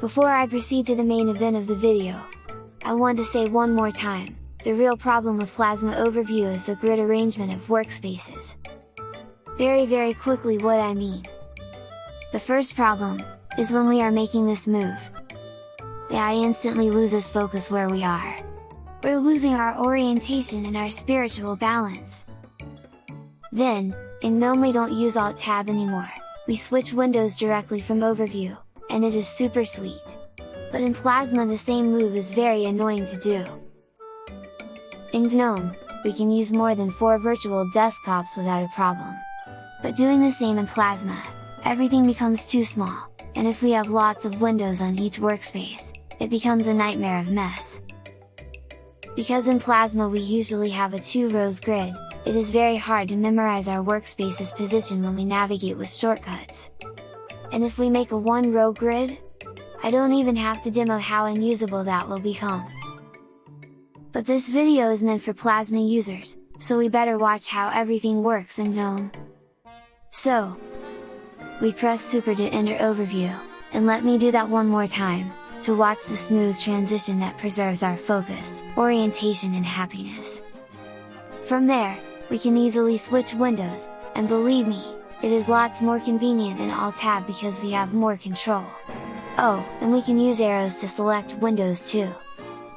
Before I proceed to the main event of the video, I want to say one more time, the real problem with Plasma Overview is the grid arrangement of workspaces. Very very quickly what I mean. The first problem, is when we are making this move. The eye instantly loses focus where we are. We're losing our orientation and our spiritual balance. Then, in GNOME we don't use Alt Tab anymore, we switch windows directly from Overview, and it is super sweet. But in Plasma the same move is very annoying to do. In GNOME, we can use more than 4 virtual desktops without a problem. But doing the same in Plasma, everything becomes too small, and if we have lots of windows on each workspace, it becomes a nightmare of mess. Because in Plasma we usually have a two rows grid, it is very hard to memorize our workspace's position when we navigate with shortcuts. And if we make a one row grid? I don't even have to demo how unusable that will become. But this video is meant for Plasma users, so we better watch how everything works in GNOME. So, we press super to enter overview, and let me do that one more time, to watch the smooth transition that preserves our focus, orientation and happiness. From there, we can easily switch windows, and believe me, it is lots more convenient than Alt Tab because we have more control. Oh, and we can use arrows to select windows too.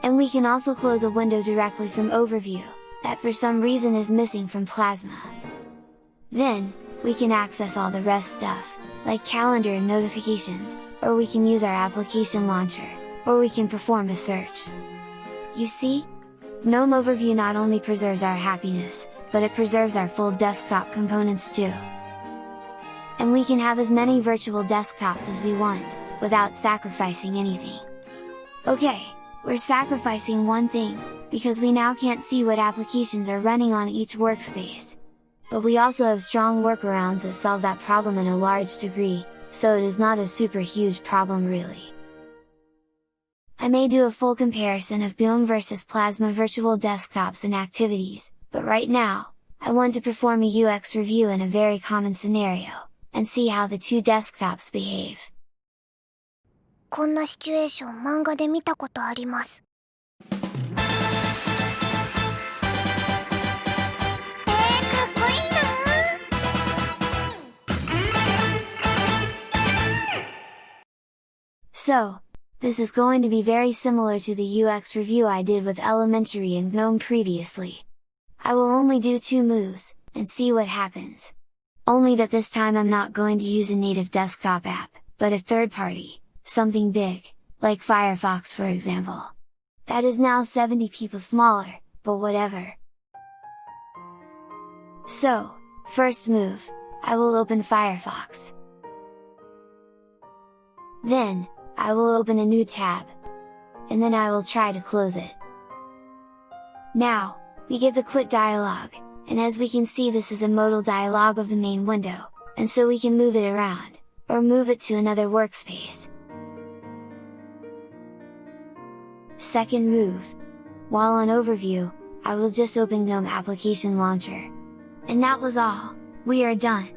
And we can also close a window directly from overview, that for some reason is missing from Plasma. Then, we can access all the rest stuff, like calendar and notifications, or we can use our application launcher, or we can perform a search. You see? GNOME Overview not only preserves our happiness, but it preserves our full desktop components too. And we can have as many virtual desktops as we want, without sacrificing anything. Okay, we're sacrificing one thing, because we now can't see what applications are running on each workspace, but we also have strong workarounds that solve that problem in a large degree, so it is not a super huge problem really. I may do a full comparison of GNOME versus Plasma virtual desktops and activities, but right now, I want to perform a UX review in a very common scenario, and see how the two desktops behave. こんなシチュエーション漫画で見たことあります。So, this is going to be very similar to the UX review I did with Elementary and GNOME previously. I will only do two moves, and see what happens. Only that this time I'm not going to use a native desktop app, but a third party, something big, like Firefox for example. That is now 70 people smaller, but whatever. So, first move, I will open Firefox. Then, I will open a new tab. And then I will try to close it. Now, we get the quit dialog, and as we can see this is a modal dialog of the main window, and so we can move it around, or move it to another workspace. Second move. While on overview, I will just open GNOME Application Launcher. And that was all, we are done!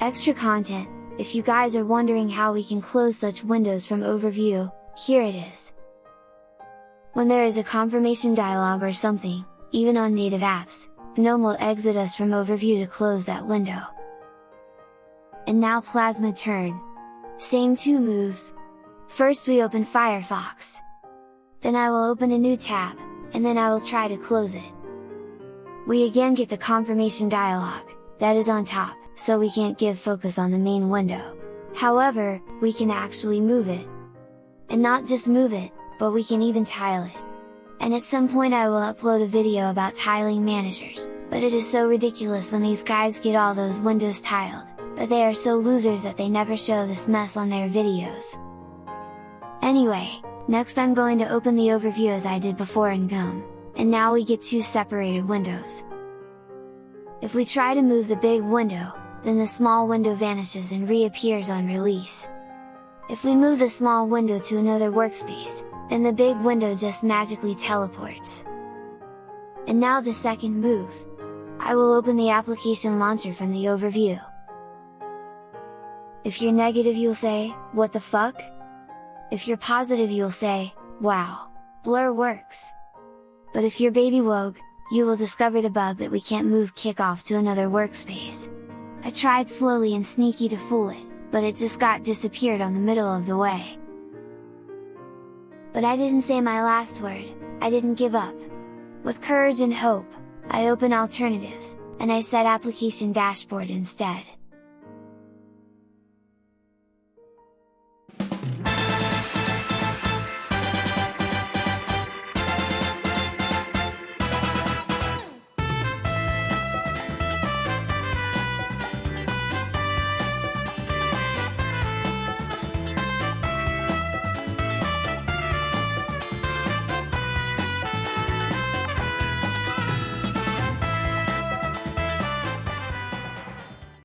Extra content, if you guys are wondering how we can close such windows from overview, here it is. When there is a confirmation dialog or something, even on native apps, GNOME will exit us from overview to close that window. And now Plasma turn. Same two moves. First we open Firefox. Then I will open a new tab, and then I will try to close it. We again get the confirmation dialog, that is on top so we can't give focus on the main window. However, we can actually move it. And not just move it, but we can even tile it. And at some point I will upload a video about tiling managers, but it is so ridiculous when these guys get all those windows tiled, but they are so losers that they never show this mess on their videos. Anyway, next I'm going to open the overview as I did before in GNOME, and now we get two separated windows. If we try to move the big window, then the small window vanishes and reappears on release. If we move the small window to another workspace, then the big window just magically teleports. And now the second move. I will open the application launcher from the overview. If you're negative you'll say, what the fuck? if you're positive you'll say, wow! Blur works! But if you're baby wogue, you will discover the bug that we can't move kickoff to another workspace. I tried slowly and sneaky to fool it, but it just got disappeared on the middle of the way. But I didn't say my last word, I didn't give up. With courage and hope, I open alternatives, and I set application dashboard instead.